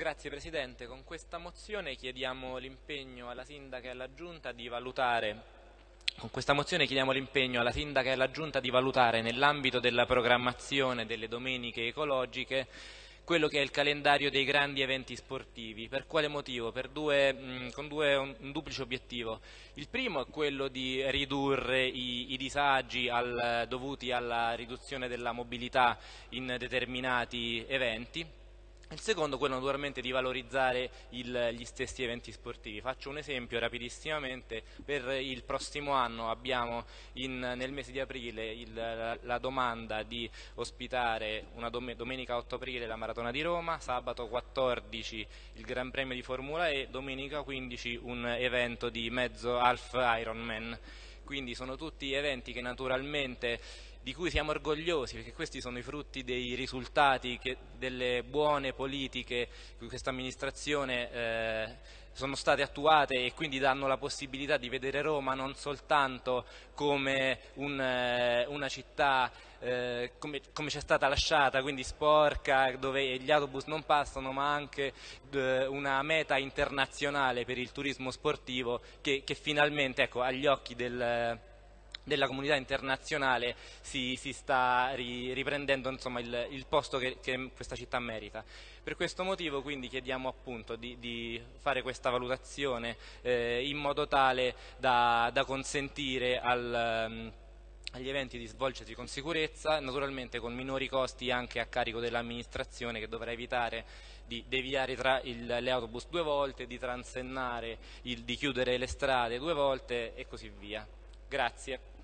Grazie Presidente, con questa mozione chiediamo l'impegno alla Sindaca e alla Giunta di valutare con questa mozione chiediamo l'impegno alla Sindaca e alla Giunta di valutare nell'ambito della programmazione delle domeniche ecologiche quello che è il calendario dei grandi eventi sportivi. Per quale motivo? Per due, mh, con due, un, un, duplice obiettivo. Il primo è quello di ridurre i, i disagi al, dovuti alla riduzione della mobilità in determinati eventi il secondo è quello naturalmente di valorizzare il, gli stessi eventi sportivi. Faccio un esempio rapidissimamente, per il prossimo anno abbiamo in, nel mese di aprile il, la, la, domanda di ospitare dom domenica 8 aprile la Maratona di Roma, sabato 14 il Gran Premio di Formula E, domenica 15 un evento di mezzo half Ironman. Quindi sono tutti eventi che naturalmente di cui siamo orgogliosi perché questi sono i frutti dei risultati che, delle buone politiche che questa amministrazione eh, sono state attuate e quindi danno la possibilità di vedere Roma non soltanto come un, eh, una città eh, come, come ci stata lasciata, quindi sporca, dove gli autobus non passano, ma anche eh, una meta internazionale per il turismo sportivo che, che finalmente ecco, agli occhi del della comunità internazionale si, si sta ri, riprendendo insomma, il, il, posto che, che, questa città merita. Per questo motivo quindi chiediamo appunto di, di fare questa valutazione eh, in modo tale da, da consentire al, um, agli eventi di svolgersi con sicurezza, naturalmente con minori costi anche a carico dell'amministrazione che dovrà evitare di deviare il, le autobus due volte, di transennare, il, di chiudere le strade due volte e così via. Grazie.